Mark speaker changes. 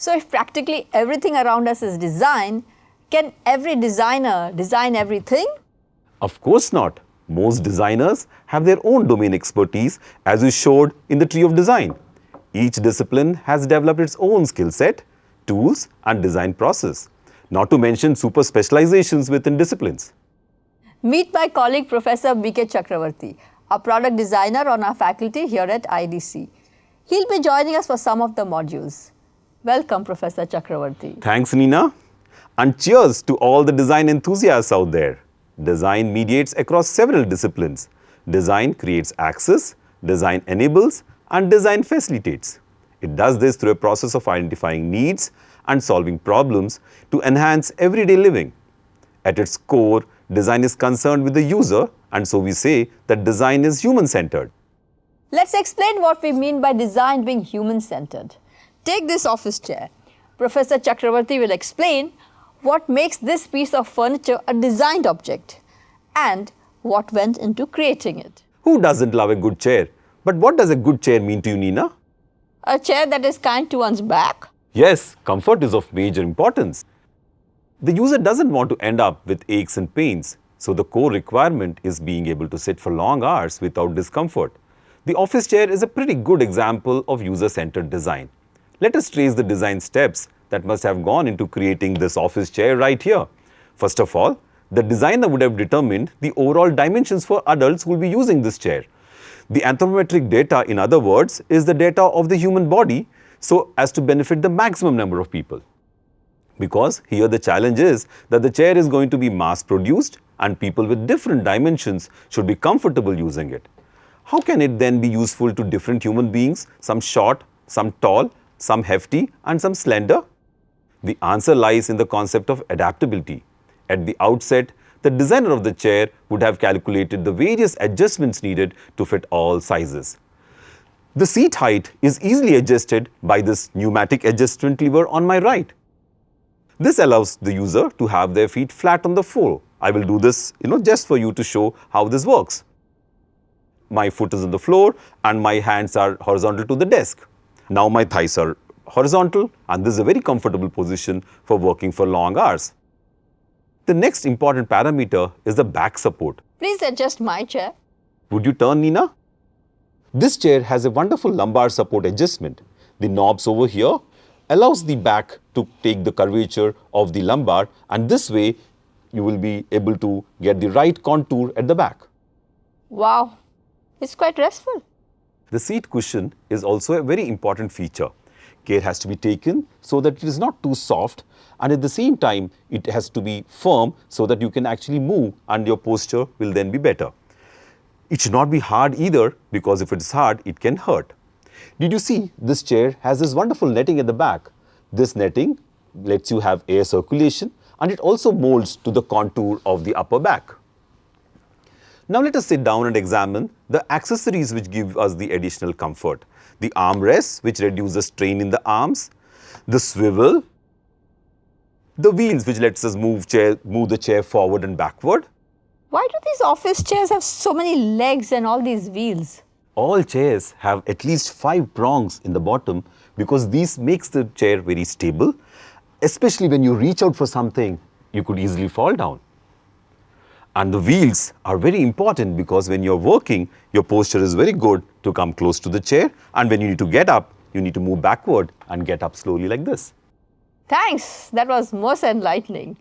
Speaker 1: So if practically everything around us is design, can every designer design everything?
Speaker 2: Of course not. Most designers have their own domain expertise as we showed in the tree of design. Each discipline has developed its own skill set, tools and design process, not to mention super specializations within disciplines.
Speaker 1: Meet my colleague Professor B.K. Chakravarthy, a product designer on our faculty here at IDC. He'll be joining us for some of the modules. Welcome Professor Chakravarthy.
Speaker 2: Thanks Nina. and cheers to all the design enthusiasts out there. Design mediates across several disciplines. Design creates access, design enables and design facilitates. It does this through a process of identifying needs and solving problems to enhance everyday living. At its core, design is concerned with the user and so we say that design is human-centered.
Speaker 1: Let's explain what we mean by design being human-centered. Take this office chair. Professor Chakravarthy will explain what makes this piece of furniture a designed object and what went into creating it.
Speaker 2: Who doesn't love a good chair? But what does a good chair mean to you, Nina?
Speaker 1: A chair that is kind to one's back?
Speaker 2: Yes, comfort is of major importance. The user doesn't want to end up with aches and pains, so the core requirement is being able to sit for long hours without discomfort. The office chair is a pretty good example of user-centered design. Let us trace the design steps that must have gone into creating this office chair right here. First of all, the designer would have determined the overall dimensions for adults who will be using this chair. The anthropometric data, in other words, is the data of the human body so as to benefit the maximum number of people. Because here the challenge is that the chair is going to be mass produced and people with different dimensions should be comfortable using it. How can it then be useful to different human beings, some short, some tall, some hefty and some slender? The answer lies in the concept of adaptability. At the outset, the designer of the chair would have calculated the various adjustments needed to fit all sizes. The seat height is easily adjusted by this pneumatic adjustment lever on my right. This allows the user to have their feet flat on the floor. I will do this you know, just for you to show how this works. My foot is on the floor and my hands are horizontal to the desk. Now my thighs are horizontal and this is a very comfortable position for working for long hours. The next important parameter is the back support.
Speaker 1: Please adjust my chair.
Speaker 2: Would you turn, Nina? This chair has a wonderful lumbar support adjustment. The knobs over here allows the back to take the curvature of the lumbar and this way you will be able to get the right contour at the back.
Speaker 1: Wow, it's quite restful.
Speaker 2: The seat cushion is also a very important feature care has to be taken so that it is not too soft and at the same time it has to be firm so that you can actually move and your posture will then be better. It should not be hard either because if it is hard it can hurt. Did you see this chair has this wonderful netting at the back. This netting lets you have air circulation and it also molds to the contour of the upper back. Now let us sit down and examine the accessories which give us the additional comfort the armrests which reduce the strain in the arms, the swivel, the wheels which lets us move, chair, move the chair forward and backward.
Speaker 1: Why do these office chairs have so many legs and all these wheels?
Speaker 2: All chairs have at least five prongs in the bottom because this makes the chair very stable. Especially when you reach out for something, you could easily fall down. And the wheels are very important because when you're working, your posture is very good to come close to the chair. And when you need to get up, you need to move backward and get up slowly like this.
Speaker 1: Thanks. That was most enlightening.